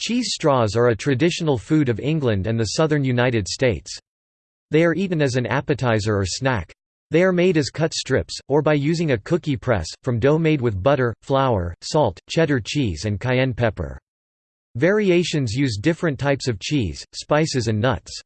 Cheese straws are a traditional food of England and the southern United States. They are eaten as an appetizer or snack. They are made as cut strips, or by using a cookie press, from dough made with butter, flour, salt, cheddar cheese and cayenne pepper. Variations use different types of cheese, spices and nuts.